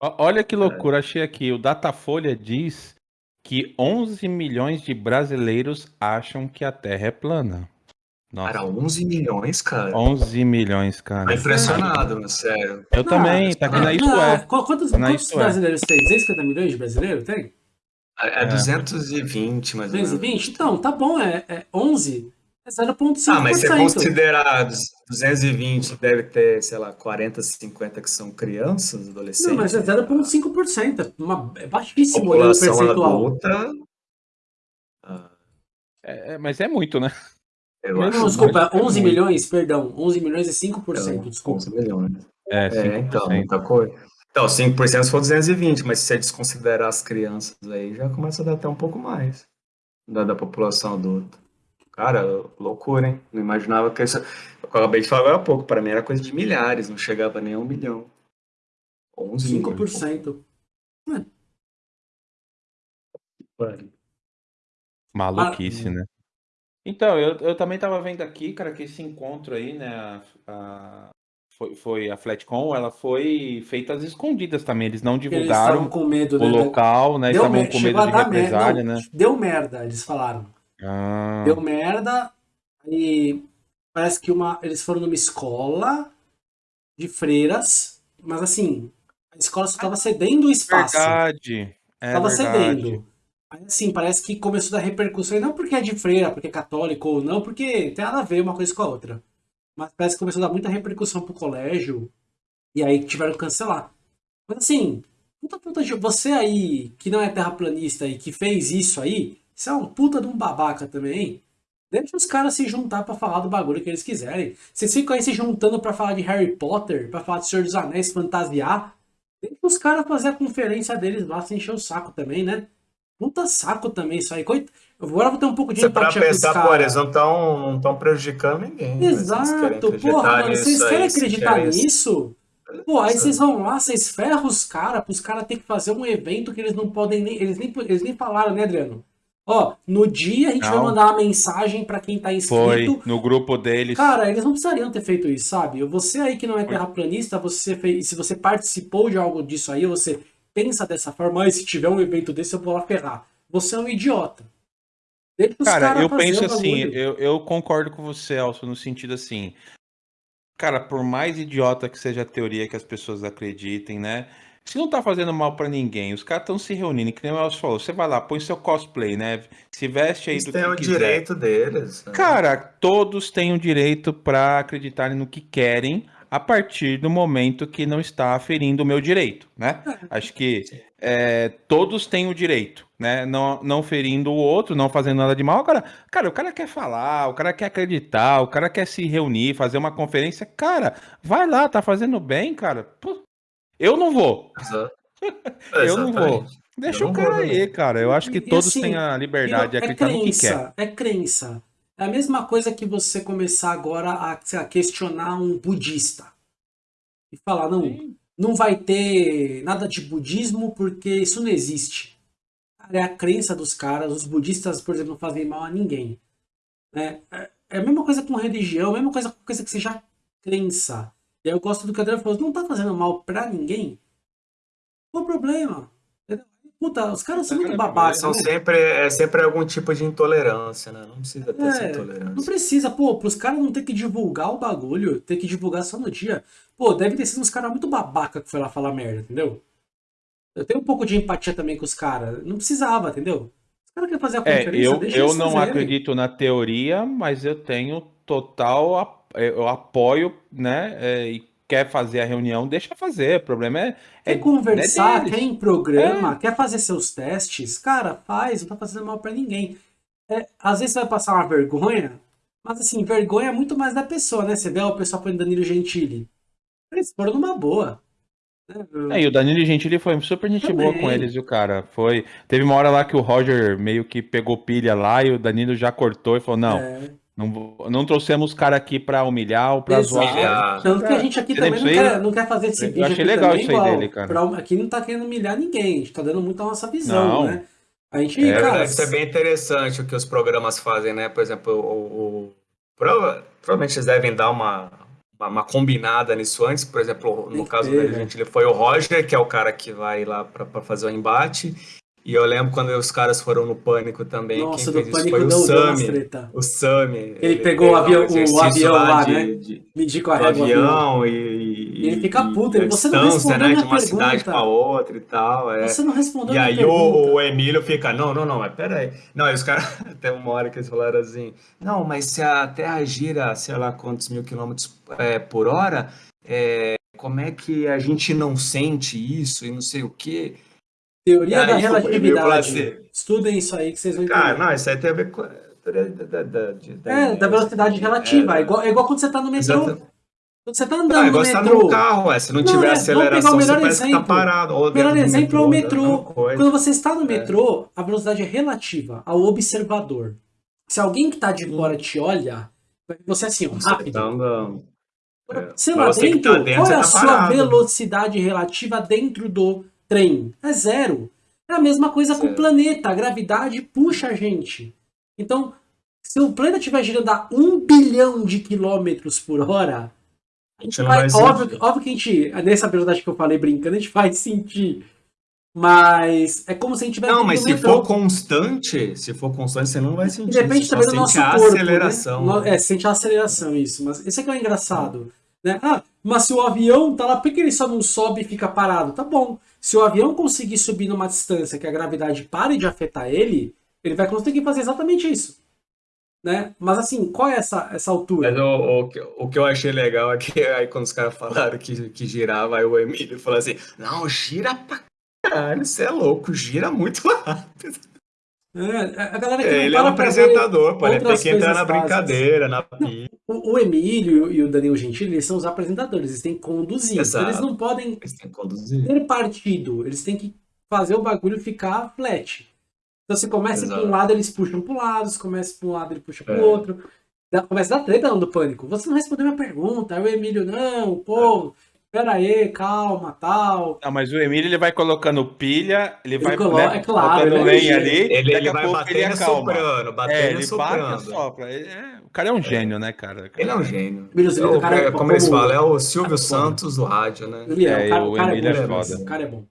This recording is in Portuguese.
Olha que loucura, achei aqui. O Datafolha diz que 11 milhões de brasileiros acham que a Terra é plana. Nossa. Cara, 11 milhões, cara. 11 milhões, cara. Tô impressionado, sério. Eu não, também, tá aqui na Isso não, É. Quantos, tá quantos brasileiros é. tem? 250 milhões de brasileiros tem? É, é 220, mais 220? Então, tá bom, é, é 11. É 0,5%. Ah, mas se considerar 220, deve ter, sei lá, 40, 50 que são crianças, adolescentes. Não, mas é 0,5%. Uma, é baixíssimo o percentual. Adulta, ah. é, mas é muito, né? Eu não, não desculpa, 11 muito. milhões, perdão. 11 milhões é 5%, então, desculpa. 11 milhões. É, 5%. é então, muita coisa. Então, 5% se for 220, mas se você desconsiderar as crianças aí, já começa a dar até um pouco mais da, da população adulta. Cara, loucura, hein? Não imaginava que isso. Eu acabei de falar agora há pouco, para mim era coisa de milhares, não chegava nem a um milhão. 11 5%. Milhões. É. Maluquice, ah, né? Então, eu, eu também tava vendo aqui, cara, que esse encontro aí, né, a, a, foi, foi a Flatcom, ela foi feita às escondidas também, eles não divulgaram eles com medo, o né? local, né, deu estavam com medo de represália, né? Deu merda, eles falaram. Ah. Deu merda e parece que uma, eles foram numa escola de freiras, mas assim, a escola só estava cedendo o espaço. Verdade. É tava verdade. cedendo. Aí, assim, parece que começou a dar repercussão, e não porque é de freira, porque é católico ou não, porque tem nada a ver uma coisa com a outra. Mas parece que começou a dar muita repercussão pro colégio, e aí tiveram que cancelar. Mas assim, puta puta de você aí, que não é terraplanista e que fez isso aí, você é um puta de um babaca também, Deixa os caras se juntar para falar do bagulho que eles quiserem. Vocês ficam aí se juntando para falar de Harry Potter, para falar de Senhor dos Anéis, fantasiar. Deixa os caras fazer a conferência deles lá, sem encher o saco também, né? Puta saco também isso aí. Coit... Agora vou ter um pouco de empatia pra pensar, pô, eles não estão não prejudicando ninguém. Exato. Porra, mano, vocês querem acreditar nisso? Pô, aí vocês vão lá, vocês ferram os caras, os caras terem que fazer um evento que eles não podem nem. Eles nem, eles nem falaram, né, Adriano? Ó, no dia a gente não. vai mandar uma mensagem para quem tá inscrito. Foi, no grupo deles. Cara, eles não precisariam ter feito isso, sabe? Você aí que não é terraplanista, você fez, se você participou de algo disso aí, você pensa dessa forma, ah, se tiver um evento desse eu vou lá ferrar. Você é um idiota. cara, eu penso assim, eu, eu concordo com você, Elcio, no sentido assim, cara, por mais idiota que seja a teoria que as pessoas acreditem, né? Se não tá fazendo mal para ninguém, os caras estão se reunindo, que nem o Elcio falou, você vai lá, põe seu cosplay, né? Se veste aí Eles do têm que o quiser. direito deles. Né? Cara, todos têm o direito para acreditarem no que querem, a partir do momento que não está ferindo o meu direito, né? É. Acho que é, todos têm o direito, né? Não, não ferindo o outro, não fazendo nada de mal. Cara, cara, o cara quer falar, o cara quer acreditar, o cara quer se reunir, fazer uma conferência. Cara, vai lá, tá fazendo bem, cara. Pô, eu não vou. Exato. eu não vou. Deixa o cara aí, cara. Eu acho que todos assim, têm a liberdade de é acreditar é crença, no que quer. É crença. É a mesma coisa que você começar agora a, a questionar um budista. E falar, não, Sim. não vai ter nada de budismo porque isso não existe. é a crença dos caras. Os budistas, por exemplo, não fazem mal a ninguém. É, é, é a mesma coisa com religião, a mesma coisa com coisa que seja crença. E aí eu gosto do que o André falou, não tá fazendo mal pra ninguém? Qual o problema? Puta, os caras são muito babacas. São né? sempre, é sempre algum tipo de intolerância, né? Não precisa ter é, essa intolerância. Não precisa, pô, pros caras não ter que divulgar o bagulho, ter que divulgar só no dia. Pô, deve ter sido uns caras muito babaca que foi lá falar merda, entendeu? Eu tenho um pouco de empatia também com os caras. Não precisava, entendeu? Os caras querem fazer a conferência, é, eu, eu não fazerem. acredito na teoria, mas eu tenho total eu apoio, né? É, e quer fazer a reunião, deixa fazer. O problema é. Quer é, conversar, é quer em programa, é. quer fazer seus testes, cara, faz, não tá fazendo mal para ninguém. É, às vezes você vai passar uma vergonha, mas assim, vergonha é muito mais da pessoa, né? Você vê o pessoal põe Danilo Gentili. Eles foram numa boa. Né? É, e o Danilo Gentili foi super gente Também. boa com eles, viu, cara? Foi. Teve uma hora lá que o Roger meio que pegou pilha lá e o Danilo já cortou e falou: não, é. Não, não trouxemos o cara aqui para humilhar ou para zoar. Tanto que a gente aqui também não quer, não quer fazer esse vídeo. Eu achei legal isso igual. aí dele, cara. Pra, aqui não tá querendo humilhar ninguém, a gente tá dando muito a nossa visão, não. né? A gente, é, cara, deve ser bem interessante o que os programas fazem, né? Por exemplo, o, o, o provavelmente eles devem dar uma uma, uma combinada nisso antes. Por exemplo, no caso dele, gente, ele foi o Roger, que é o cara que vai lá para fazer o embate. E eu lembro quando os caras foram no Pânico também, Nossa, quem fez isso foi o Sami. O Sami. Ele, ele pegou o avião, o avião lá, de, né? De, Medir com a régua. avião e, e, ele fica puto, ele, você não respondeu né, de uma pergunta. cidade para outra e tal. É. Você não respondeu E aí o, o, Emílio fica, não, não, não, mas peraí. Não, aí os caras, até uma hora que eles falaram assim, não, mas se a Terra gira, sei lá quantos mil quilômetros é, por hora, é, como é que a gente não sente isso e não sei o quê? Teoria da relatividade. Estudem isso aí que vocês vão entender. Cara, não, isso aí tem a ver com. Da, da, da, é, da velocidade relativa. É, é, igual, é igual quando você tá no metrô. Exatamente. Quando você tá andando ah, no metrô. Você tá no carro, é, se não, não tiver é, aceleração, você parece exemplo. que tá parado. O melhor exemplo é o metrô. Quando você está no é. metrô, a velocidade é relativa ao observador. Se alguém que tá de fora te olha, você é assim, ó, rápido. Tá andando. É. Você lá dentro, tá dentro, qual é a tá sua velocidade relativa dentro do trem? É zero. É a mesma coisa zero. com o planeta. A gravidade puxa a gente. Então, se o planeta estiver girando a um bilhão de quilômetros por hora, a gente vai, óbvio, óbvio que a gente, nessa velocidade que eu falei brincando, a gente vai sentir. Mas é como se a gente tivesse. Não, mas se for constante, se for constante, você não vai sentir. Depende também do nosso a corpo. Aceleração. Né? É, sente a aceleração, isso. Mas esse aqui é o engraçado. Né? Ah, mas se o avião tá lá, por que ele só não sobe e fica parado? Tá bom. Se o avião conseguir subir numa distância que a gravidade pare de afetar ele, ele vai conseguir fazer exatamente isso. Né? Mas assim, qual é essa, essa altura? Mas o, o, o que eu achei legal é que aí quando os caras falaram que, que girava, aí o Emílio falou assim, não, gira pra caralho, você é louco, gira muito rápido. É, a galera que é, ele é um apresentador, pô, ele tem que entrar na brincadeira, na o, o, Emílio e o Danilo Gentili, eles são os apresentadores, eles têm que conduzir. Então eles não podem eles ter partido, eles têm que fazer o bagulho ficar flat. Então se começa para um lado, eles puxam para um lado, se começa para um lado, ele puxa para o é. outro. Começa a dar treta no pânico. Você não respondeu minha pergunta. Aí o Emílio, não, pô, pera aí, calma, tal. Não, mas o Emílio ele vai colocando pilha, ele, ele vai coloca, né, é claro, ele lenha ali, ele, ele vai batendo e soprando, batendo é, ele soprando. Bate sopra. É, o cara é um gênio, né, cara? Ele é um gênio. É, o, cara, é, como, como eles falam, é o Silvio Santos do rádio, né? Ele é, o, cara, o, o Emílio é, é foda. O cara é bom.